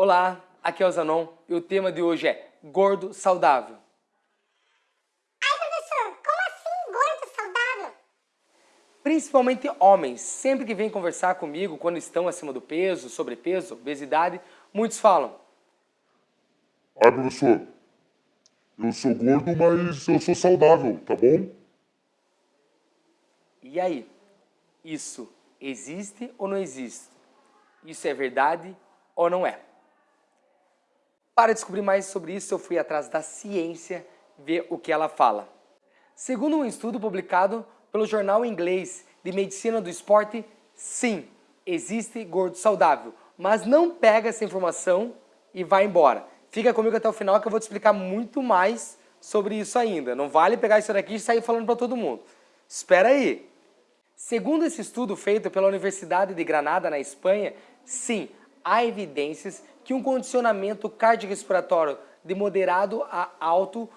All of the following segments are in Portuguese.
Olá, aqui é o Zanon e o tema de hoje é gordo saudável. Ai, professor, como assim gordo saudável? Principalmente homens, sempre que vêm conversar comigo quando estão acima do peso, sobrepeso, obesidade, muitos falam: Ai, professor, eu sou gordo, mas eu sou saudável, tá bom? E aí? Isso existe ou não existe? Isso é verdade ou não é? Para descobrir mais sobre isso, eu fui atrás da ciência ver o que ela fala. Segundo um estudo publicado pelo jornal inglês de Medicina do Esporte, sim, existe gordo saudável, mas não pega essa informação e vai embora. Fica comigo até o final que eu vou te explicar muito mais sobre isso ainda. Não vale pegar isso daqui e sair falando para todo mundo. Espera aí. Segundo esse estudo feito pela Universidade de Granada, na Espanha, sim, há evidências que um condicionamento cardiorrespiratório de moderado a alto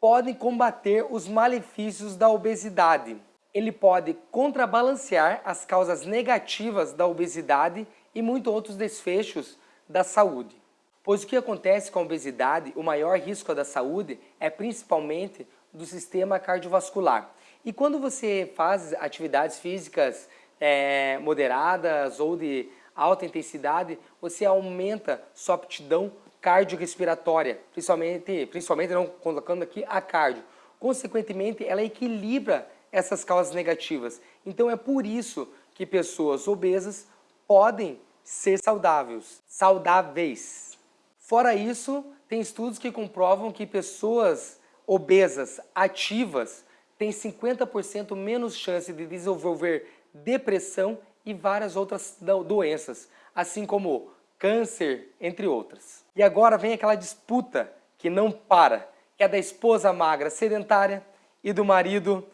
pode combater os malefícios da obesidade. Ele pode contrabalancear as causas negativas da obesidade e muitos outros desfechos da saúde. Pois o que acontece com a obesidade, o maior risco da saúde é principalmente do sistema cardiovascular. E quando você faz atividades físicas é, moderadas ou de alta intensidade, você aumenta sua aptidão cardiorrespiratória, principalmente, principalmente não colocando aqui a cardio. Consequentemente, ela equilibra essas causas negativas. Então é por isso que pessoas obesas podem ser saudáveis. saudáveis. Fora isso, tem estudos que comprovam que pessoas obesas ativas têm 50% menos chance de desenvolver depressão e várias outras doenças, assim como câncer, entre outras. E agora vem aquela disputa que não para, que é da esposa magra sedentária e do marido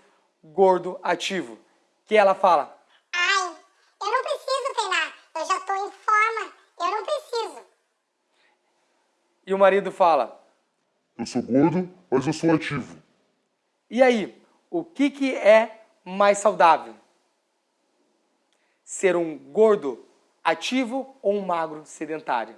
gordo ativo, que ela fala, Ai, eu não preciso treinar, eu já estou em forma, eu não preciso. E o marido fala, Eu sou gordo, mas eu sou ativo. E aí, o que, que é mais saudável? Ser um gordo ativo ou um magro sedentário.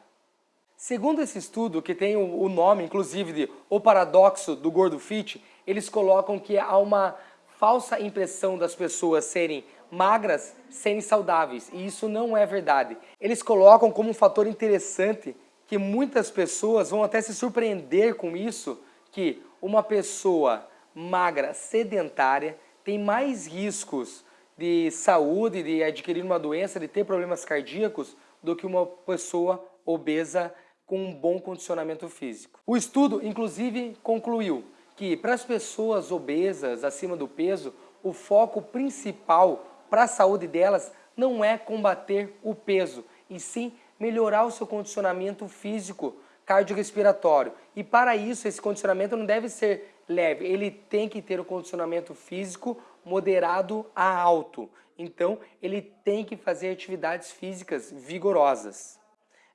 Segundo esse estudo, que tem o nome inclusive de O Paradoxo do Gordo Fit, eles colocam que há uma falsa impressão das pessoas serem magras serem saudáveis, e isso não é verdade. Eles colocam como um fator interessante que muitas pessoas vão até se surpreender com isso, que uma pessoa magra sedentária tem mais riscos de saúde, de adquirir uma doença, de ter problemas cardíacos, do que uma pessoa obesa com um bom condicionamento físico. O estudo, inclusive, concluiu que para as pessoas obesas, acima do peso, o foco principal para a saúde delas não é combater o peso, e sim melhorar o seu condicionamento físico cardiorrespiratório. E para isso, esse condicionamento não deve ser leve, ele tem que ter o condicionamento físico moderado a alto. Então, ele tem que fazer atividades físicas vigorosas.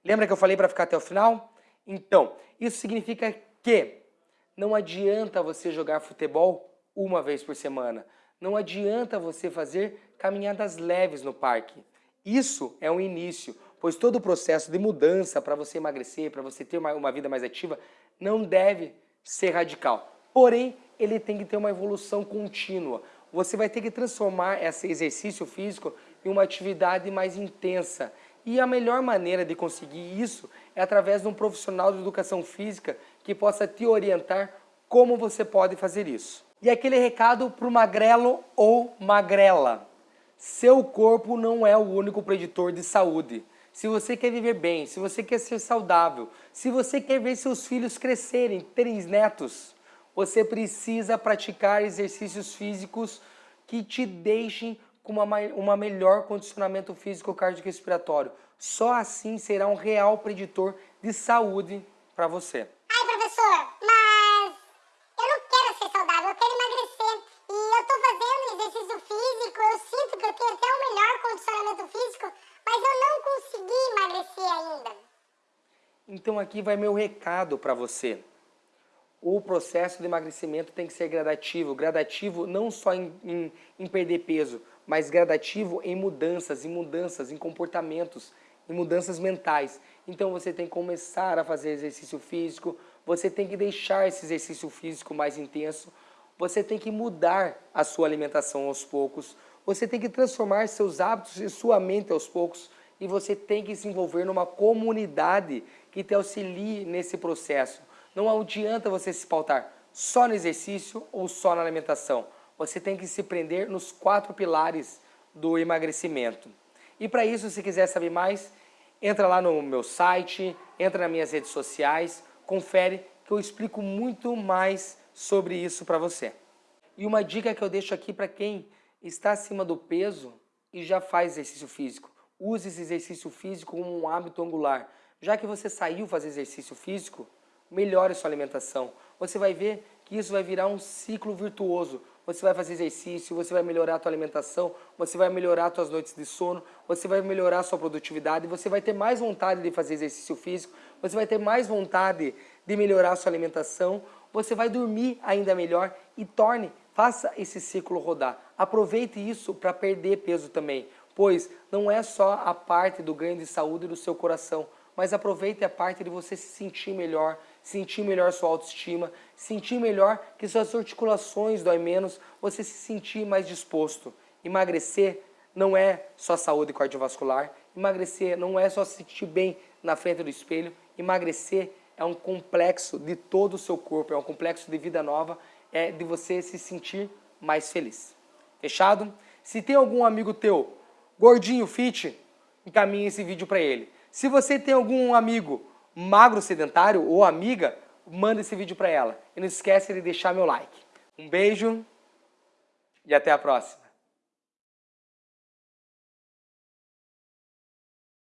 Lembra que eu falei para ficar até o final? Então, isso significa que não adianta você jogar futebol uma vez por semana. Não adianta você fazer caminhadas leves no parque. Isso é um início, pois todo o processo de mudança para você emagrecer, para você ter uma, uma vida mais ativa, não deve ser radical. Porém, ele tem que ter uma evolução contínua. Você vai ter que transformar esse exercício físico em uma atividade mais intensa. E a melhor maneira de conseguir isso é através de um profissional de educação física que possa te orientar como você pode fazer isso. E aquele recado para o magrelo ou magrela. Seu corpo não é o único preditor de saúde. Se você quer viver bem, se você quer ser saudável, se você quer ver seus filhos crescerem, terem netos, você precisa praticar exercícios físicos que te deixem com uma, uma melhor condicionamento físico cardiorrespiratório. Só assim será um real preditor de saúde para você. Ai, professor, mas eu não quero ser saudável, eu quero emagrecer. E eu estou fazendo exercício físico, eu sinto que eu tenho até um melhor condicionamento físico, mas eu não consegui emagrecer ainda. Então aqui vai meu recado para você o processo de emagrecimento tem que ser gradativo. Gradativo não só em, em, em, perder peso, mas gradativo em mudanças, em mudanças, em comportamentos, em mudanças mentais. Então você tem que começar a fazer exercício físico, você tem que deixar esse exercício físico mais intenso, você tem que mudar a sua alimentação aos poucos, você tem que transformar seus hábitos e sua mente aos poucos e você tem que se envolver numa comunidade que te auxilie nesse processo. Não adianta você se pautar só no exercício ou só na alimentação. Você tem que se prender nos quatro pilares do emagrecimento. E para isso, se quiser saber mais, entra lá no meu site, entra nas minhas redes sociais, confere que eu explico muito mais sobre isso para você. E uma dica que eu deixo aqui para quem está acima do peso e já faz exercício físico. Use esse exercício físico como um hábito angular. Já que você saiu fazer exercício físico, melhore sua alimentação. Você vai ver que isso vai virar um ciclo virtuoso. Você vai fazer exercício, você vai melhorar a tua alimentação, você vai melhorar as tuas noites de sono, você vai melhorar a sua produtividade, você vai ter mais vontade de fazer exercício físico, você vai ter mais vontade de melhorar a sua alimentação, você vai dormir ainda melhor e torne, faça esse ciclo rodar. Aproveite isso para perder peso também, pois não é só a parte do ganho de saúde do seu coração, mas aproveite a parte de você se sentir melhor, sentir melhor sua autoestima, sentir melhor que suas articulações doem menos, você se sentir mais disposto. Emagrecer não é só saúde cardiovascular, emagrecer não é só se sentir bem na frente do espelho, emagrecer é um complexo de todo o seu corpo, é um complexo de vida nova, é de você se sentir mais feliz. Fechado? Se tem algum amigo teu gordinho fit, encaminhe esse vídeo para ele. Se você tem algum amigo magro sedentário ou amiga, manda esse vídeo para ela. E não esquece de deixar meu like. Um beijo e até a próxima.